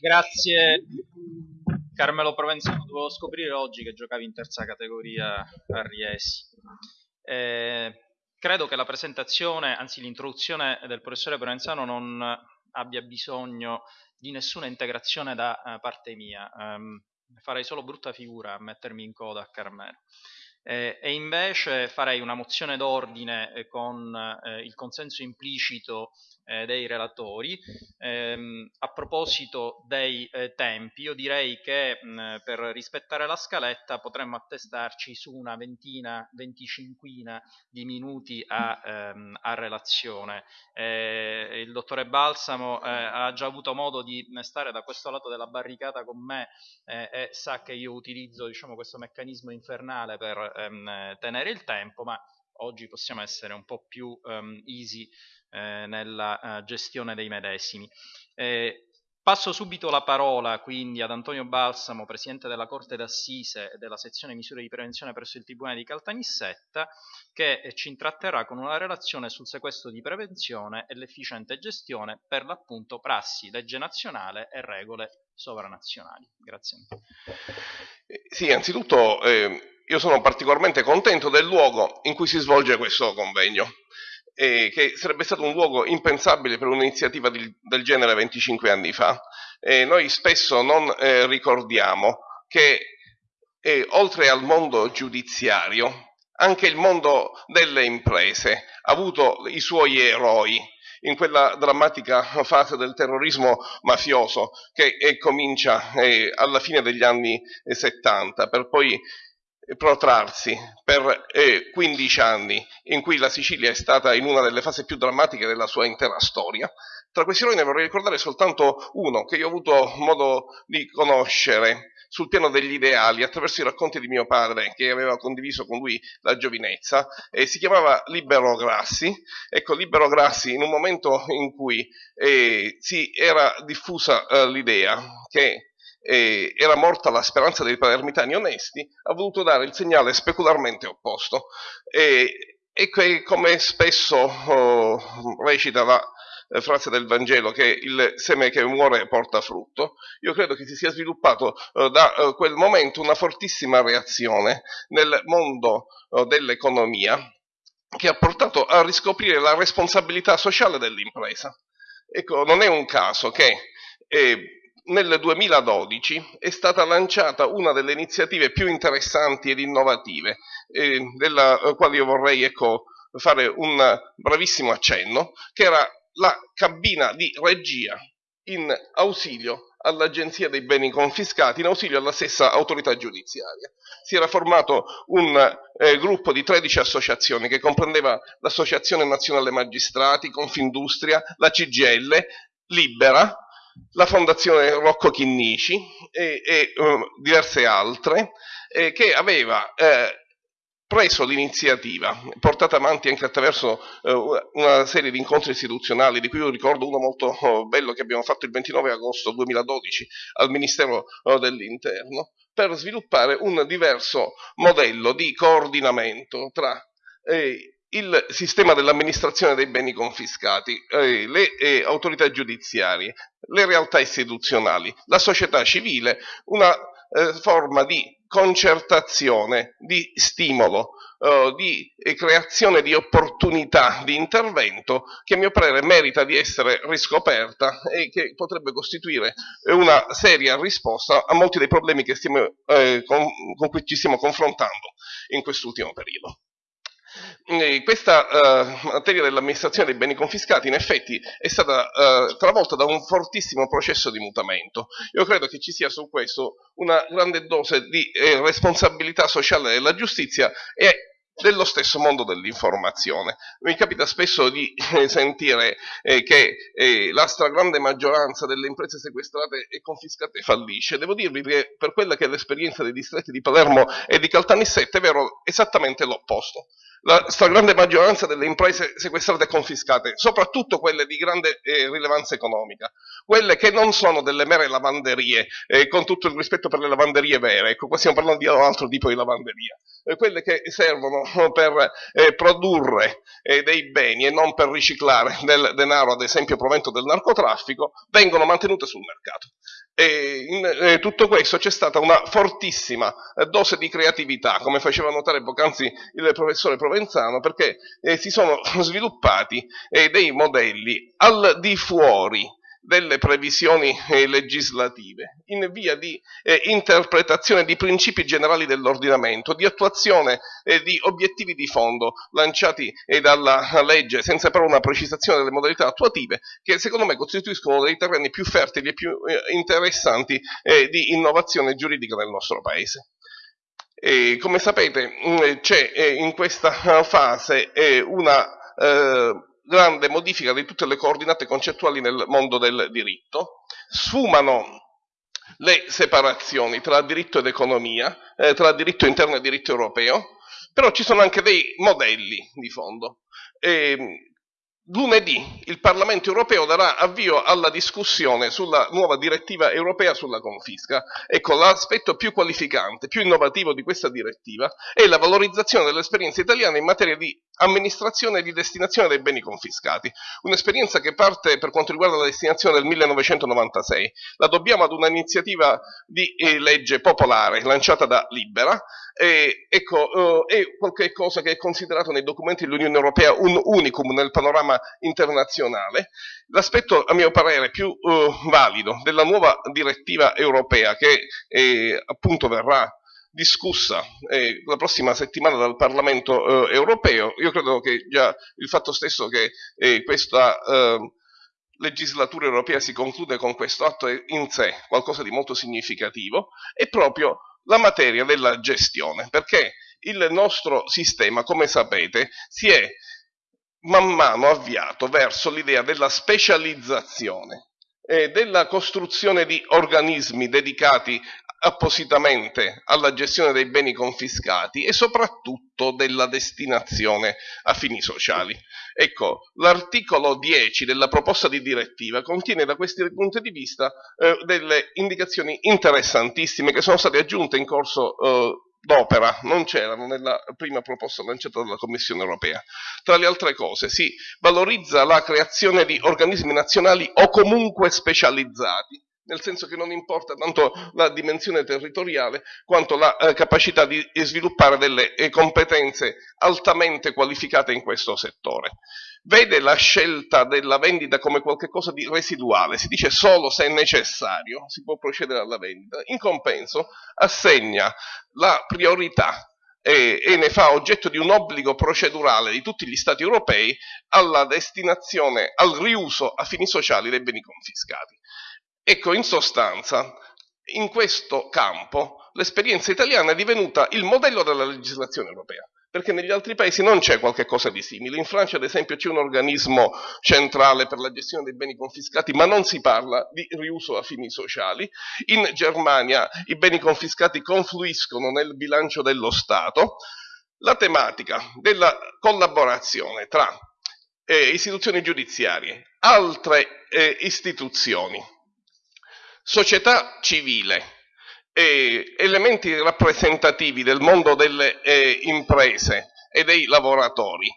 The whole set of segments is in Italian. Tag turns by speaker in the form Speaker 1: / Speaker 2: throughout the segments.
Speaker 1: Grazie Carmelo Provenzano, dovevo scoprire oggi che giocavi in terza categoria a Riesi. Eh, credo che la presentazione, anzi l'introduzione del professore Provenzano non abbia bisogno di nessuna integrazione da uh, parte mia. Um, farei solo brutta figura a mettermi in coda a Carmelo. Eh, e invece farei una mozione d'ordine eh, con eh, il consenso implicito eh, dei relatori. Ehm, a proposito dei eh, tempi, io direi che mh, per rispettare la scaletta potremmo attestarci su una ventina, venticinquina di minuti a, ehm, a relazione. Eh, il dottore Balsamo eh, ha già avuto modo di stare da questo lato della barricata con me eh, e sa che io utilizzo diciamo, questo meccanismo infernale per ehm, tenere il tempo, ma oggi possiamo essere un po' più um, easy eh, nella uh, gestione dei medesimi. Eh, passo subito la parola quindi ad Antonio Balsamo, Presidente della Corte d'Assise e della sezione misure di prevenzione presso il Tribunale di Caltanissetta, che eh, ci intratterà con una relazione sul sequestro di prevenzione e l'efficiente gestione per l'appunto prassi, legge nazionale e regole sovranazionali. Grazie.
Speaker 2: Eh, sì, anzitutto eh, io sono particolarmente contento del luogo in cui si svolge questo convegno, eh, che sarebbe stato un luogo impensabile per un'iniziativa del genere 25 anni fa. Eh, noi spesso non eh, ricordiamo che eh, oltre al mondo giudiziario, anche il mondo delle imprese ha avuto i suoi eroi in quella drammatica fase del terrorismo mafioso che eh, comincia eh, alla fine degli anni 70 per poi protrarsi per eh, 15 anni in cui la Sicilia è stata in una delle fasi più drammatiche della sua intera storia. Tra questi eroi ne vorrei ricordare soltanto uno che io ho avuto modo di conoscere sul piano degli ideali attraverso i racconti di mio padre che aveva condiviso con lui la giovinezza e si chiamava Libero Grassi. Ecco, Libero Grassi in un momento in cui eh, si era diffusa eh, l'idea che eh, era morta la speranza dei palermitani onesti, ha voluto dare il segnale specularmente opposto. E, e che, come spesso oh, recita la eh, frase del Vangelo che il seme che muore porta frutto, io credo che si sia sviluppato eh, da eh, quel momento una fortissima reazione nel mondo eh, dell'economia che ha portato a riscoprire la responsabilità sociale dell'impresa. Ecco, non è un caso che eh, nel 2012 è stata lanciata una delle iniziative più interessanti ed innovative, eh, della quale io vorrei ecco, fare un bravissimo accenno, che era la cabina di regia in ausilio all'Agenzia dei beni confiscati, in ausilio alla stessa autorità giudiziaria. Si era formato un eh, gruppo di 13 associazioni che comprendeva l'Associazione Nazionale Magistrati, Confindustria, la CGL, Libera, la Fondazione Rocco Chinnici e, e uh, diverse altre, eh, che aveva eh, preso l'iniziativa, portata avanti anche attraverso uh, una serie di incontri istituzionali, di cui io ricordo uno molto uh, bello che abbiamo fatto il 29 agosto 2012 al Ministero uh, dell'Interno, per sviluppare un diverso modello di coordinamento tra eh, il sistema dell'amministrazione dei beni confiscati, eh, le eh, autorità giudiziarie, le realtà istituzionali, la società civile, una eh, forma di concertazione, di stimolo, eh, di creazione di opportunità di intervento che a mio parere merita di essere riscoperta e che potrebbe costituire una seria risposta a molti dei problemi stiamo, eh, con, con cui ci stiamo confrontando in quest'ultimo periodo. Eh, questa uh, materia dell'amministrazione dei beni confiscati in effetti è stata uh, travolta da un fortissimo processo di mutamento. Io credo che ci sia su questo una grande dose di eh, responsabilità sociale della giustizia e dello stesso mondo dell'informazione. Mi capita spesso di eh, sentire eh, che eh, la stragrande maggioranza delle imprese sequestrate e confiscate fallisce. Devo dirvi che per quella che è l'esperienza dei distretti di Palermo e di Caltanissette è vero esattamente l'opposto. La stragrande maggioranza delle imprese sequestrate e confiscate, soprattutto quelle di grande eh, rilevanza economica, quelle che non sono delle mere lavanderie, eh, con tutto il rispetto per le lavanderie vere, ecco qua stiamo parlando di un altro tipo di lavanderia, quelle che servono per eh, produrre eh, dei beni e non per riciclare del denaro, ad esempio provento del narcotraffico, vengono mantenute sul mercato. E in eh, tutto questo c'è stata una fortissima eh, dose di creatività, come faceva notare poc'anzi il professore Provenzano, perché eh, si sono sviluppati dei modelli al di fuori delle previsioni eh, legislative in via di eh, interpretazione di principi generali dell'ordinamento, di attuazione eh, di obiettivi di fondo lanciati eh, dalla legge senza però una precisazione delle modalità attuative che secondo me costituiscono dei terreni più fertili e più eh, interessanti eh, di innovazione giuridica nel nostro Paese. Come sapete mm, c'è in questa fase una grande modifica di tutte le coordinate concettuali nel mondo del diritto, sfumano le separazioni tra diritto ed economia, eh, tra diritto interno e diritto europeo, però ci sono anche dei modelli di fondo. E, Lunedì il Parlamento europeo darà avvio alla discussione sulla nuova direttiva europea sulla confisca. Ecco, l'aspetto più qualificante, più innovativo di questa direttiva è la valorizzazione dell'esperienza italiana in materia di amministrazione di destinazione dei beni confiscati. Un'esperienza che parte per quanto riguarda la destinazione del 1996. La dobbiamo ad un'iniziativa di eh, legge popolare lanciata da Libera. E, ecco, eh, è qualcosa che è considerato nei documenti dell'Unione Europea un unicum nel panorama internazionale. L'aspetto, a mio parere, più eh, valido della nuova direttiva europea che eh, appunto verrà discussa eh, la prossima settimana dal Parlamento eh, europeo. Io credo che già il fatto stesso che eh, questa eh, legislatura europea si conclude con questo atto è in sé qualcosa di molto significativo, è proprio la materia della gestione, perché il nostro sistema, come sapete, si è man mano avviato verso l'idea della specializzazione e della costruzione di organismi dedicati appositamente alla gestione dei beni confiscati e soprattutto della destinazione a fini sociali. Ecco, l'articolo 10 della proposta di direttiva contiene da questi punti di vista eh, delle indicazioni interessantissime che sono state aggiunte in corso eh, d'opera, non c'erano nella prima proposta lanciata dalla Commissione europea. Tra le altre cose si valorizza la creazione di organismi nazionali o comunque specializzati nel senso che non importa tanto la dimensione territoriale quanto la eh, capacità di, sviluppare delle eh, competenze altamente qualificate in questo settore. Vede la scelta della vendita come qualcosa di residuale, si dice solo se necessario si può procedere alla vendita, in compenso assegna la priorità e, e, ne fa oggetto di un obbligo procedurale di tutti gli Stati europei alla destinazione, al riuso a fini sociali dei beni confiscati. Ecco, in sostanza, in questo campo l'esperienza italiana è divenuta il modello della legislazione europea, perché negli altri paesi non c'è qualcosa di simile. In Francia, ad esempio, c'è un organismo centrale per la gestione dei beni confiscati, ma non si parla di riuso a fini sociali. In Germania i beni confiscati confluiscono nel bilancio dello Stato. La tematica della collaborazione tra eh, istituzioni giudiziarie, altre eh, istituzioni, società civile, eh, elementi rappresentativi del mondo delle eh, imprese e dei lavoratori,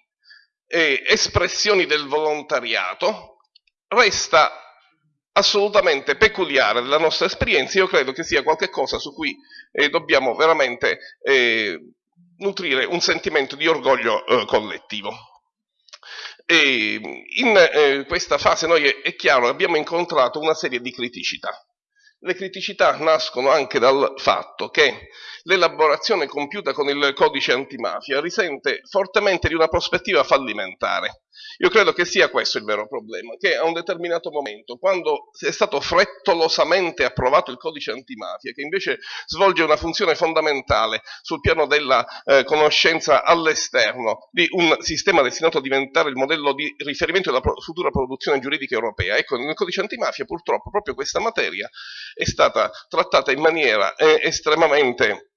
Speaker 2: eh, espressioni del volontariato, resta assolutamente peculiare della nostra esperienza. Io credo che sia qualcosa su cui eh, dobbiamo veramente eh, nutrire un sentimento di orgoglio eh, collettivo. E in questa fase noi è chiaro abbiamo incontrato una serie di criticità. Le criticità nascono anche dal fatto che l'elaborazione compiuta con il codice antimafia risente fortemente di una prospettiva fallimentare. Io credo che sia questo il vero problema, che a un determinato momento, quando è stato frettolosamente approvato il codice antimafia, che invece svolge una funzione fondamentale sul piano della eh, conoscenza all'esterno di un sistema destinato a diventare il modello di riferimento della pro- futura produzione giuridica europea, ecco, nel codice antimafia purtroppo proprio questa materia è stata trattata in maniera eh, estremamente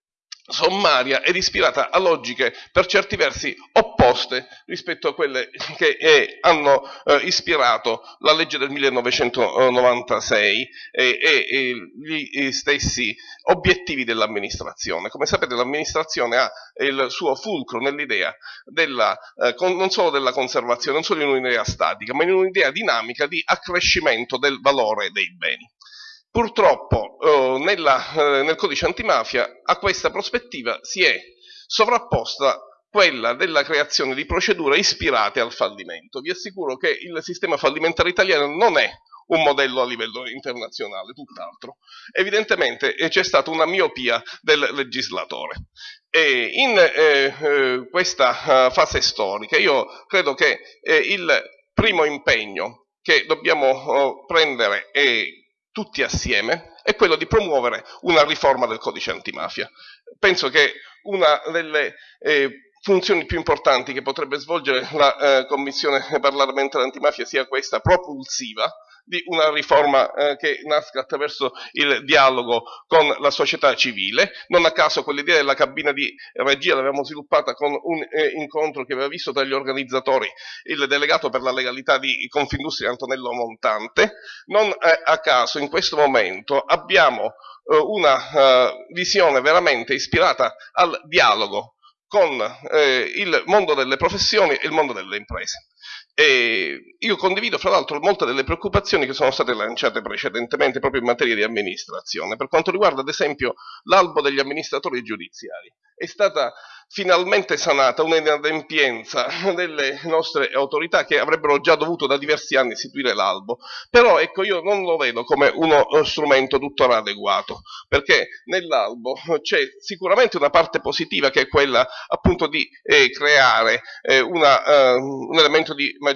Speaker 2: sommaria ed ispirata a logiche per certi versi opposte rispetto a quelle che eh, hanno eh, ispirato la legge del 1996 e, e gli stessi obiettivi dell'amministrazione. Come sapete l'amministrazione ha il suo fulcro nell'idea eh, non solo della conservazione, non solo in un'idea statica, ma in un'idea dinamica di accrescimento del valore dei beni. Purtroppo eh, nella, eh, nel codice antimafia a questa prospettiva si è sovrapposta quella della creazione di procedure ispirate al fallimento. Vi assicuro che il sistema fallimentare italiano non è un modello a livello internazionale, tutt'altro. Evidentemente eh, c'è stata una miopia del legislatore. E in eh, eh, questa uh, fase storica io credo che eh, il primo impegno che dobbiamo uh, prendere è tutti assieme è quello di promuovere una riforma del codice antimafia. Penso che una delle eh, funzioni più importanti che potrebbe svolgere la eh, Commissione parlamentare antimafia sia questa propulsiva di una riforma eh, che nasca attraverso il dialogo con la società civile. Non a caso quell'idea della cabina di regia l'avevamo sviluppata con un eh, incontro che aveva visto tra gli organizzatori il delegato per la legalità di Confindustria Antonello Montante. Non eh, a caso in questo momento abbiamo eh, una eh, visione veramente ispirata al dialogo con eh, il mondo delle professioni e il mondo delle imprese. E io condivido fra l'altro molte delle preoccupazioni che sono state lanciate precedentemente proprio in materia di amministrazione, per quanto riguarda ad esempio l'albo degli amministratori giudiziari. È stata finalmente sanata un'inadempienza delle nostre autorità che avrebbero già dovuto da diversi anni istituire l'albo, però ecco io non lo vedo come uno strumento tuttora adeguato, perché nell'albo c'è sicuramente una parte positiva che è quella appunto di eh, creare eh, una, eh, un elemento di maggiore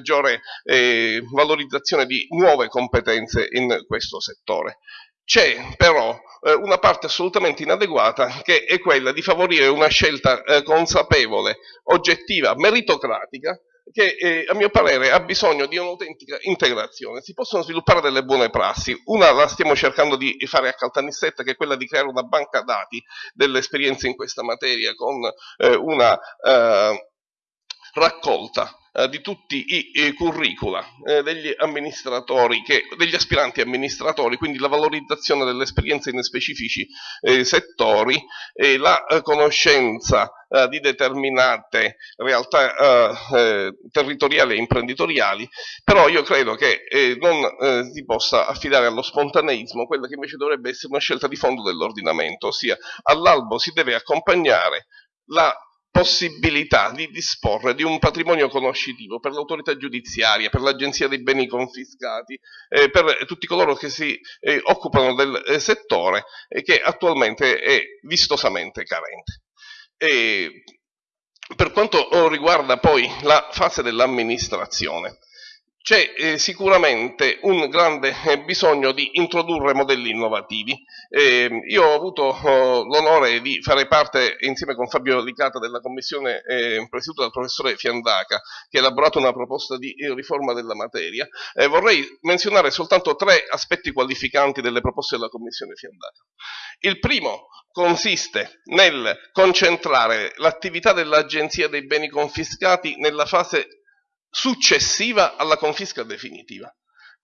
Speaker 2: eh, valorizzazione di nuove competenze in questo settore. C'è però eh, una parte assolutamente inadeguata che è quella di favorire una scelta eh, consapevole, oggettiva, meritocratica, che eh, a mio parere ha bisogno di un'autentica integrazione. Si possono sviluppare delle buone prassi, una la stiamo cercando di fare a Caltanissetta che è quella di creare una banca dati delle esperienze in questa materia con eh, una eh, raccolta eh, di tutti i, curricula eh, degli amministratori, che, degli aspiranti amministratori, quindi la valorizzazione delle esperienze in specifici eh, settori, e la conoscenza di determinate realtà territoriali e imprenditoriali, però io credo che non si possa affidare allo spontaneismo quella che invece dovrebbe essere una scelta di fondo dell'ordinamento, ossia all'albo si deve accompagnare la possibilità di disporre di un patrimonio conoscitivo per l'autorità giudiziaria, per l'agenzia dei beni confiscati, eh, per tutti coloro che si eh, occupano del eh, settore e che attualmente è vistosamente carente. E per quanto riguarda poi la fase dell'amministrazione, c'è eh, sicuramente un grande eh, bisogno di introdurre modelli innovativi. Eh, io ho avuto oh, l'onore di fare parte insieme con Fabio Licata della commissione eh, presieduta dal professore Fiandaca che ha elaborato una proposta di eh, riforma della materia. Eh, vorrei menzionare soltanto tre aspetti qualificanti delle proposte della commissione Fiandaca. Il primo consiste nel concentrare l'attività dell'Agenzia dei beni confiscati nella fase successiva alla confisca definitiva.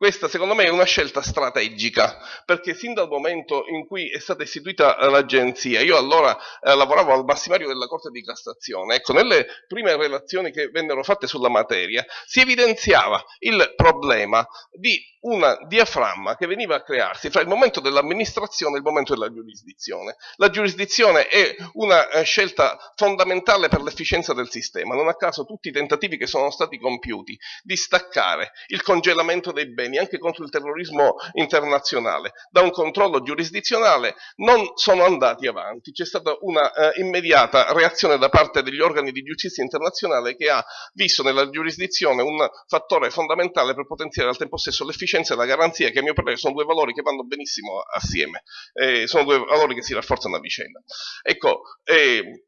Speaker 2: Questa secondo me è una scelta strategica, perché sin dal momento in cui è stata istituita l'agenzia, io allora eh, lavoravo al massimario della Corte di Cassazione, ecco, nelle prime relazioni che vennero fatte sulla materia si evidenziava il problema di una diaframma che veniva a crearsi fra il momento dell'amministrazione e il momento della giurisdizione. La giurisdizione è una eh, scelta fondamentale per l'efficienza del sistema, non a caso tutti i tentativi che sono stati compiuti di staccare il congelamento dei beni anche contro il terrorismo internazionale da un controllo giurisdizionale non sono andati avanti. C'è stata una eh, immediata reazione da parte degli organi di giustizia internazionale che ha visto nella giurisdizione un fattore fondamentale per potenziare al tempo stesso l'efficienza e la garanzia, che a mio parere sono due valori che vanno benissimo assieme, eh, sono due valori che si rafforzano a vicenda. Ecco, eh,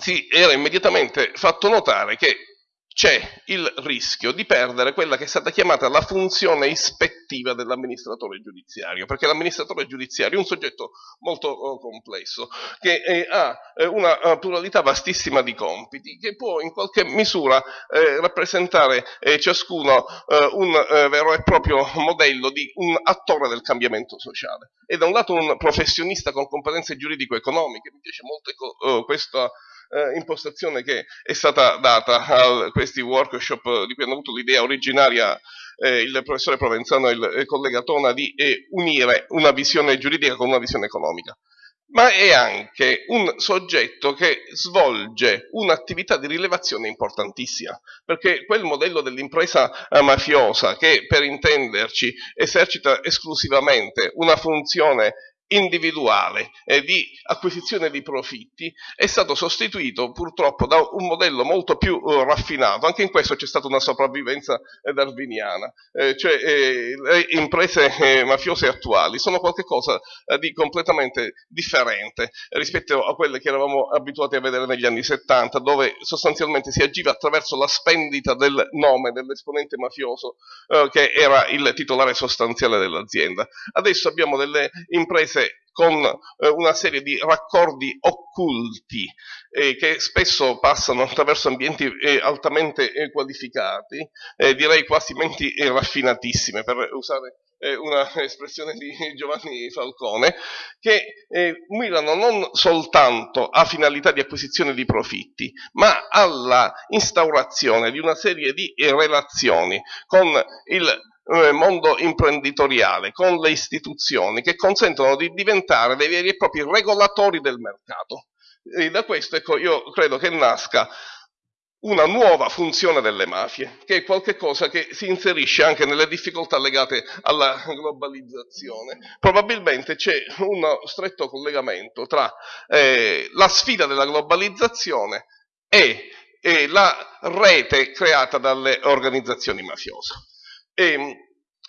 Speaker 2: si era immediatamente fatto notare che c'è il rischio di perdere quella che è stata chiamata la funzione ispettiva dell'amministratore giudiziario, perché l'amministratore giudiziario è un soggetto molto oh, complesso, che eh, ha eh, una uh, pluralità vastissima di compiti, che può in qualche misura eh, rappresentare eh, ciascuno eh, un vero e proprio modello di un attore del cambiamento sociale. E da un lato un professionista con competenze giuridico-economiche, mi piace molto questa eh, impostazione che è stata data a questi workshop di cui hanno avuto l'idea originaria eh, il professore Provenzano e il collega Tona di eh, unire una visione giuridica con una visione economica. Ma è anche un soggetto che svolge un'attività di rilevazione importantissima, perché quel modello dell'impresa mafiosa che per intenderci esercita esclusivamente una funzione individuale eh, di acquisizione di profitti è stato sostituito purtroppo da un modello molto più uh, raffinato, anche in questo c'è stata una sopravvivenza eh, darwiniana, eh, cioè eh, le imprese eh, mafiose attuali sono qualcosa eh, di completamente differente rispetto a quelle che eravamo abituati a vedere negli anni 70, dove sostanzialmente si agiva attraverso la spendita del nome dell'esponente mafioso che era il titolare sostanziale dell'azienda. Adesso abbiamo delle imprese imprese con eh, una serie di raccordi occulti eh, che spesso passano attraverso ambienti eh, altamente eh, qualificati, eh, direi quasi menti eh, raffinatissime per usare una espressione di Giovanni Falcone, che mirano non soltanto a finalità di acquisizione di profitti, ma alla instaurazione di una serie di relazioni con il eh, mondo imprenditoriale, con le istituzioni che consentono di diventare dei veri e propri regolatori del mercato. E da questo ecco, io credo che nasca una nuova funzione delle mafie, che è qualcosa che si inserisce anche nelle difficoltà legate alla globalizzazione. Probabilmente c'è uno stretto collegamento tra eh, la sfida della globalizzazione e, e la rete creata dalle organizzazioni mafiose. E ehm,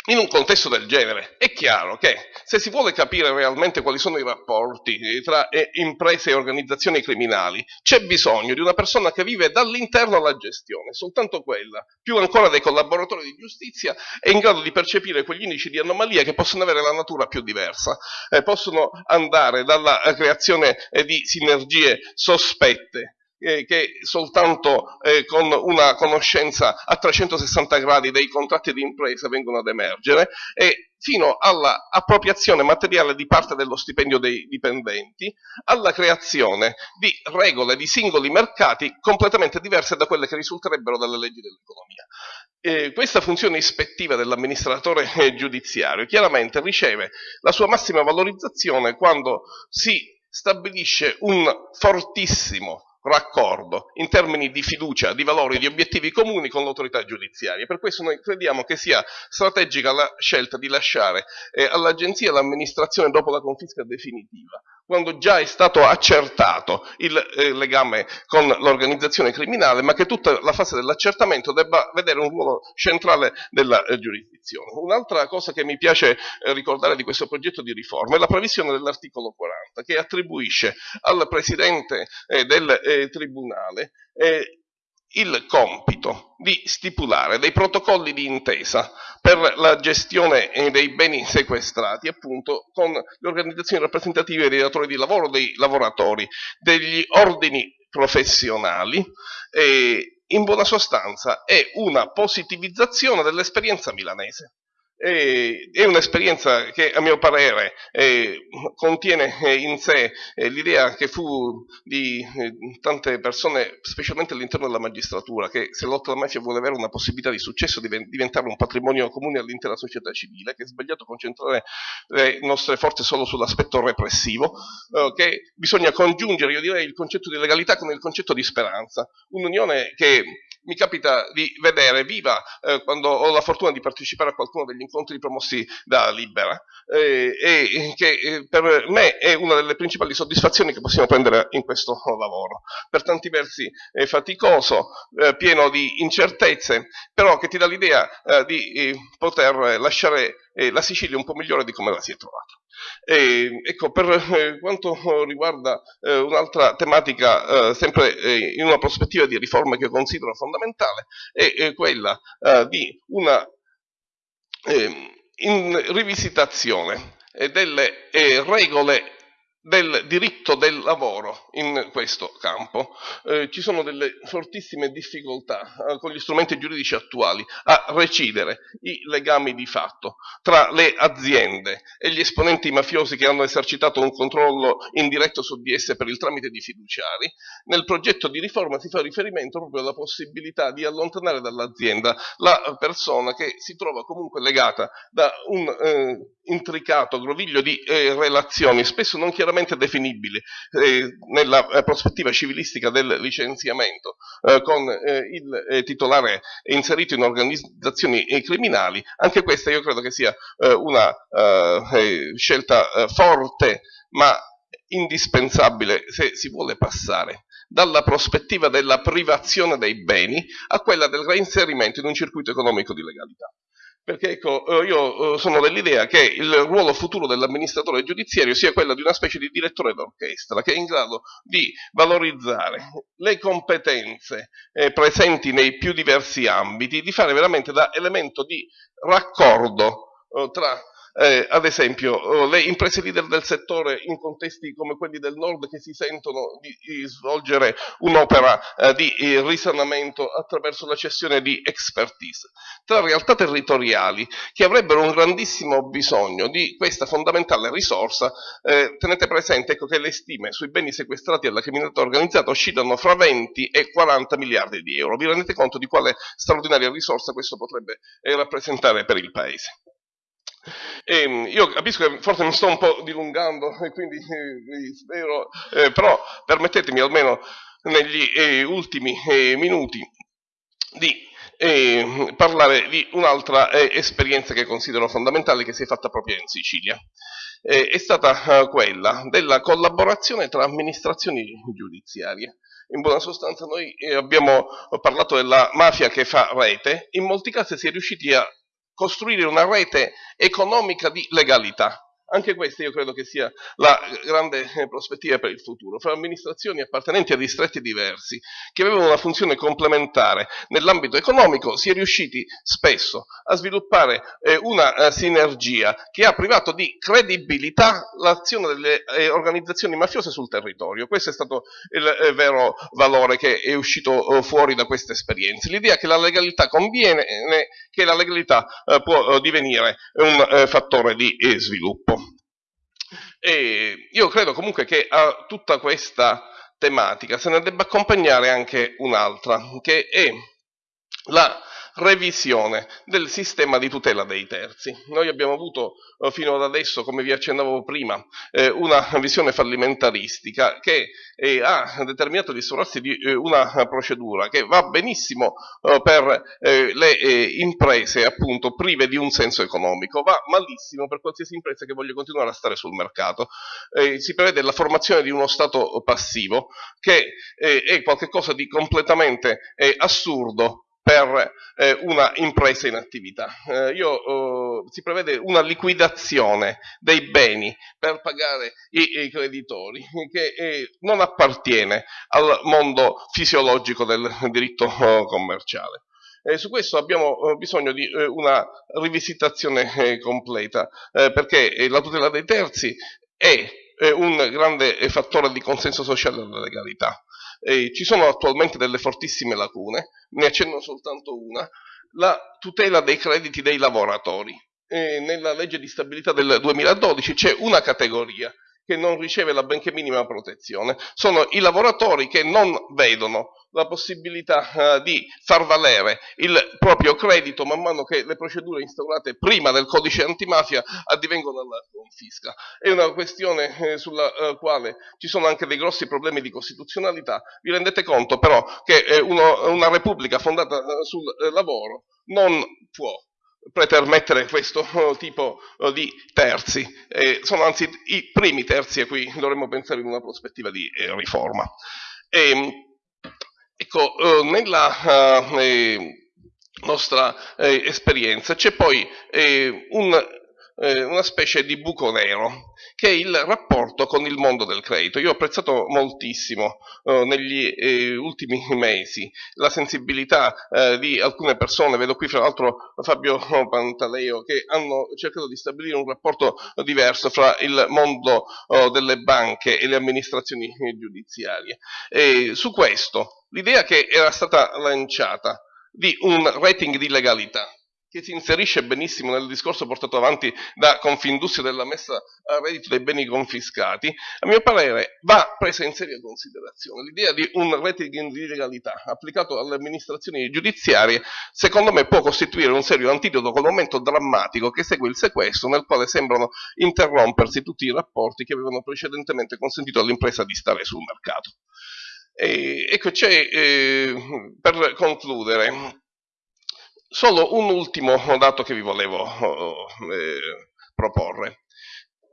Speaker 2: in un contesto del genere è chiaro che se si vuole capire realmente quali sono i rapporti tra eh, imprese e organizzazioni criminali, c'è bisogno di una persona che vive dall'interno alla gestione, soltanto quella, più ancora dei collaboratori di giustizia, è in grado di percepire quegli indici di anomalia che possono avere la natura più diversa, eh, possono andare dalla creazione eh, di sinergie sospette eh, che soltanto eh, con una conoscenza a 360 gradi dei contratti di impresa vengono ad emergere e fino all'appropriazione materiale di parte dello stipendio dei dipendenti, alla creazione di regole di singoli mercati completamente diverse da quelle che risulterebbero dalle leggi dell'economia. Eh, questa funzione ispettiva dell'amministratore eh, giudiziario chiaramente riceve la sua massima valorizzazione quando si stabilisce un fortissimo raccordo in termini di fiducia, di valori, di obiettivi comuni con l'autorità giudiziaria. Per questo noi crediamo che sia strategica la scelta di lasciare eh, all'agenzia l'amministrazione dopo la confisca definitiva, quando già è stato accertato il eh, legame con l'organizzazione criminale, ma che tutta la fase dell'accertamento debba vedere un ruolo centrale della eh, giurisdizione. Un'altra cosa che mi piace eh, ricordare di questo progetto di riforma è la previsione dell'articolo 40, che attribuisce al Presidente eh, del eh, Tribunale eh, il compito di stipulare dei protocolli di intesa per la gestione dei beni sequestrati appunto con le organizzazioni rappresentative dei datori di lavoro, dei lavoratori, degli ordini professionali in buona sostanza è una positivizzazione dell'esperienza milanese è un'esperienza che a mio parere eh, contiene in sé eh, l'idea che fu di eh, tante persone, specialmente all'interno della magistratura, che se lotta alla mafia vuole avere una possibilità di successo deve diventare un patrimonio comune all'intera società civile, che è sbagliato concentrare le nostre forze solo sull'aspetto repressivo, eh, che bisogna congiungere, io direi, il concetto di legalità con il concetto di speranza. Un'unione che mi capita di vedere viva eh, quando ho la fortuna di partecipare a qualcuno degli incontri promossi da Libera eh, e che eh, per me è una delle principali soddisfazioni che possiamo prendere in questo lavoro. Per tanti versi è faticoso, eh, pieno di incertezze, però che ti dà l'idea eh, di poter lasciare la Sicilia un po' migliore di come la si è trovata. E, ecco, per eh, quanto riguarda eh, un'altra tematica, eh, sempre eh, in una prospettiva di riforma che considero fondamentale, è quella eh, di una ehm, rivisitazione delle regole del diritto del lavoro in questo campo. Eh, ci sono delle fortissime difficoltà eh, con gli strumenti giuridici attuali a recidere i legami di fatto tra le aziende e gli esponenti mafiosi che hanno esercitato un controllo indiretto su di esse per il tramite di fiduciari. Nel progetto di riforma si fa riferimento proprio alla possibilità di allontanare dall'azienda la persona che si trova comunque legata da un eh, intricato groviglio di eh, relazioni, spesso non chiaramente definibili eh, nella eh, prospettiva civilistica del licenziamento, eh, con eh, il eh, titolare inserito in organizzazioni criminali, anche questa io credo che sia una scelta forte, ma indispensabile se si vuole passare dalla prospettiva della privazione dei beni a quella del reinserimento in un circuito economico di legalità. Perché ecco, eh, io eh, sono dell'idea che il ruolo futuro dell'amministratore giudiziario sia quello di una specie di direttore d'orchestra che è in grado di valorizzare le competenze eh, presenti nei più diversi ambiti, di fare veramente da elemento di raccordo tra eh, ad esempio oh, le imprese leader del settore in contesti come quelli del nord che si sentono di, di svolgere un'opera eh, di eh, risanamento attraverso la cessione di expertise, tra realtà territoriali che avrebbero un grandissimo bisogno di questa fondamentale risorsa, eh, tenete presente ecco, che le stime sui beni sequestrati alla criminalità organizzata oscillano fra 20 e 40 miliardi di euro, vi rendete conto di quale straordinaria risorsa questo potrebbe eh, rappresentare per il Paese? E ehm, io capisco che forse mi sto un po' dilungando quindi eh, spero, eh, però permettetemi almeno negli eh, ultimi eh, minuti di eh, parlare di un'altra eh, esperienza che considero fondamentale che si è fatta proprio in Sicilia. è stata quella della collaborazione tra amministrazioni giudiziarie. In buona sostanza noi abbiamo parlato della mafia che fa rete, in molti casi si è riusciti a costruire una rete economica di legalità. Anche questa io credo che sia la grande eh, prospettiva per il futuro, fra amministrazioni appartenenti a distretti diversi, che avevano una funzione complementare nell'ambito economico, si è riusciti spesso a sviluppare eh, una eh, sinergia che ha privato di credibilità l'azione delle eh, organizzazioni mafiose sul territorio. Questo è stato il eh, vero valore che è uscito eh, fuori da queste esperienze. L'idea che la legalità conviene, che la legalità può divenire un fattore di sviluppo. E io credo comunque che a tutta questa tematica se ne debba accompagnare anche un'altra, che è la revisione del sistema di tutela dei terzi. Noi abbiamo avuto eh, fino ad adesso, come vi accennavo prima, eh, una visione fallimentaristica che eh, ha determinato l'instaurarsi di una procedura che va benissimo per le imprese appunto prive di un senso economico, va malissimo per qualsiasi impresa che voglia continuare a stare sul mercato. si prevede la formazione di uno stato passivo che è qualcosa di completamente assurdo per eh, una impresa in attività. Eh, io, eh, si prevede una liquidazione dei beni per pagare i, i creditori che eh, non appartiene al mondo fisiologico del diritto eh, commerciale. Eh, su questo abbiamo eh, bisogno di una rivisitazione completa, perché la tutela dei terzi è un grande fattore di consenso sociale della legalità. Eh, ci sono attualmente delle fortissime lacune, ne accenno soltanto una, la tutela dei crediti dei lavoratori. Eh, nella legge di stabilità del 2012 c'è una categoria che non riceve la benché minima protezione, sono i lavoratori che non vedono la possibilità uh, di far valere il proprio credito man mano che le procedure instaurate prima del codice antimafia addivengono alla confisca. È una questione eh, sulla uh, quale ci sono anche dei grossi problemi di costituzionalità. Vi rendete conto però che eh, uno, una repubblica fondata uh, sul lavoro non può pretermettere questo tipo di terzi, eh, sono anzi i primi terzi a cui dovremmo pensare in una prospettiva di eh, riforma. E, ehm, ecco, eh, nella eh, nostra eh, esperienza c'è poi eh, un eh, una specie di buco nero, che è il rapporto con il mondo del credito. Io ho apprezzato moltissimo eh, negli eh, ultimi mesi la sensibilità eh, di alcune persone, vedo qui fra l'altro Fabio Pantaleo, che hanno cercato di stabilire un rapporto diverso fra il mondo oh, delle banche e le amministrazioni giudiziarie. E su questo, l'idea che era stata lanciata di un rating di legalità, che si inserisce benissimo nel discorso portato avanti da Confindustria della messa a reddito dei beni confiscati, a mio parere va presa in seria considerazione. L'idea di un rating di legalità applicato alle amministrazioni giudiziarie, secondo me può costituire un serio antidoto col momento drammatico che segue il sequestro, nel quale sembrano interrompersi tutti i rapporti che avevano precedentemente consentito all'impresa di stare sul mercato. E, ecco, c'è, eh, per concludere, Solo un ultimo dato che vi volevo eh, proporre.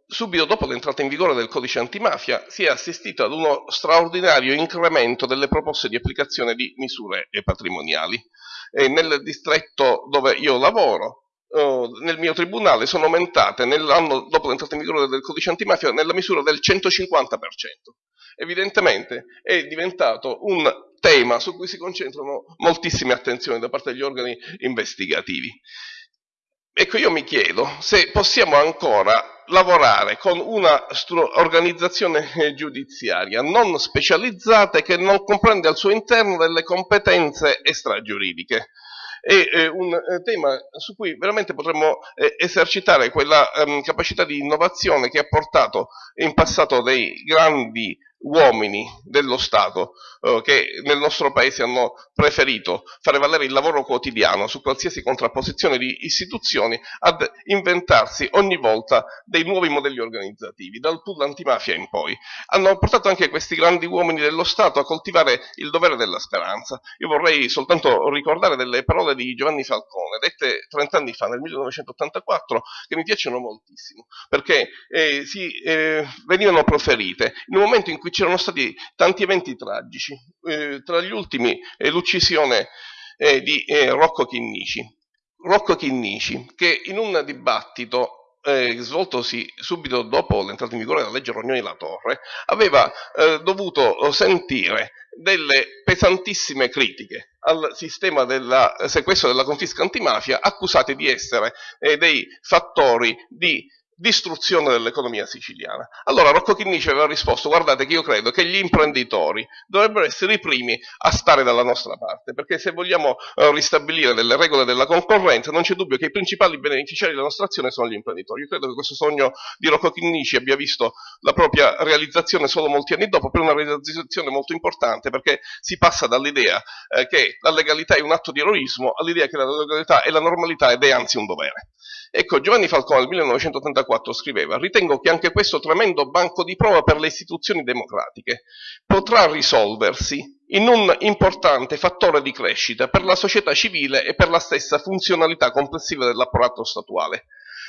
Speaker 2: Subito dopo l'entrata in vigore del codice antimafia si è assistito ad uno straordinario incremento delle proposte di applicazione di misure patrimoniali. E nel distretto dove io lavoro, eh, nel mio tribunale sono aumentate nell'anno dopo l'entrata in vigore del codice antimafia nella misura del 150%. Evidentemente è diventato un tema su cui si concentrano moltissime attenzioni da parte degli organi investigativi. Ecco, io mi chiedo se possiamo ancora lavorare con una organizzazione giudiziaria non specializzata e che non comprende al suo interno delle competenze extragiuridiche è eh, un eh, tema su cui veramente potremmo eh, esercitare quella ehm, capacità di innovazione che ha portato in passato dei grandi uomini dello Stato eh, che nel nostro paese hanno preferito fare valere il lavoro quotidiano su qualsiasi contrapposizione di istituzioni ad inventarsi ogni volta dei nuovi modelli organizzativi, dal pool antimafia in poi. Hanno portato anche questi grandi uomini dello Stato a coltivare il dovere della speranza. Io vorrei soltanto ricordare delle parole di Giovanni Falcone, dette 30 anni fa, nel 1984, che mi piacciono moltissimo, perché eh, si, eh, venivano proferite in un momento in cui c'erano stati tanti eventi tragici, eh, tra gli ultimi eh, l'uccisione eh, di eh, Rocco Chinnici. Rocco Chinnici, che in un dibattito eh, svoltosi subito dopo l'entrata in vigore della legge Rognoni La Torre, aveva eh, dovuto sentire delle pesantissime critiche al sistema del sequestro della confisca antimafia, accusati di essere dei fattori di distruzione dell'economia siciliana. Allora Rocco Chinnici aveva risposto, guardate che io credo che gli imprenditori dovrebbero essere i primi a stare dalla nostra parte, perché se vogliamo uh, ristabilire delle regole della concorrenza non c'è dubbio che i principali beneficiari della nostra azione sono gli imprenditori. Io credo che questo sogno di Rocco Chinnici abbia visto la propria realizzazione solo molti anni dopo, per una realizzazione molto importante, perché si passa dall'idea eh, che la legalità è un atto di eroismo all'idea che la legalità è la normalità ed è anzi un dovere. Ecco, Giovanni Falcone nel 1984 scriveva «Ritengo che anche questo tremendo banco di prova per le istituzioni democratiche potrà risolversi in un importante fattore di crescita per la società civile e per la stessa funzionalità complessiva dell'apparato statuale».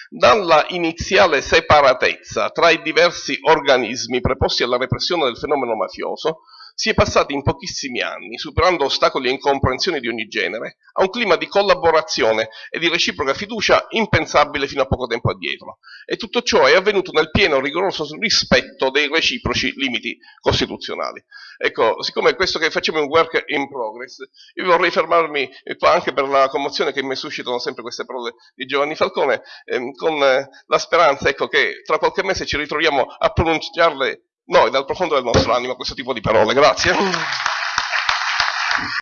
Speaker 2: Dalla iniziale separatezza tra i diversi organismi preposti alla repressione del fenomeno mafioso, si è passati in pochissimi anni, superando ostacoli e incomprensioni di ogni genere, a un clima di collaborazione e di reciproca fiducia impensabile fino a poco tempo addietro. E tutto ciò è avvenuto nel pieno rigoroso rispetto dei reciproci limiti costituzionali. Ecco, siccome questo che facciamo è un work in progress, io vorrei fermarmi qua anche per la commozione che mi suscitano sempre queste parole di Giovanni Falcone, ehm, con la speranza ecco, che tra qualche mese ci ritroviamo a pronunciarle noi dal profondo del nostro animo questo tipo di parole. Grazie.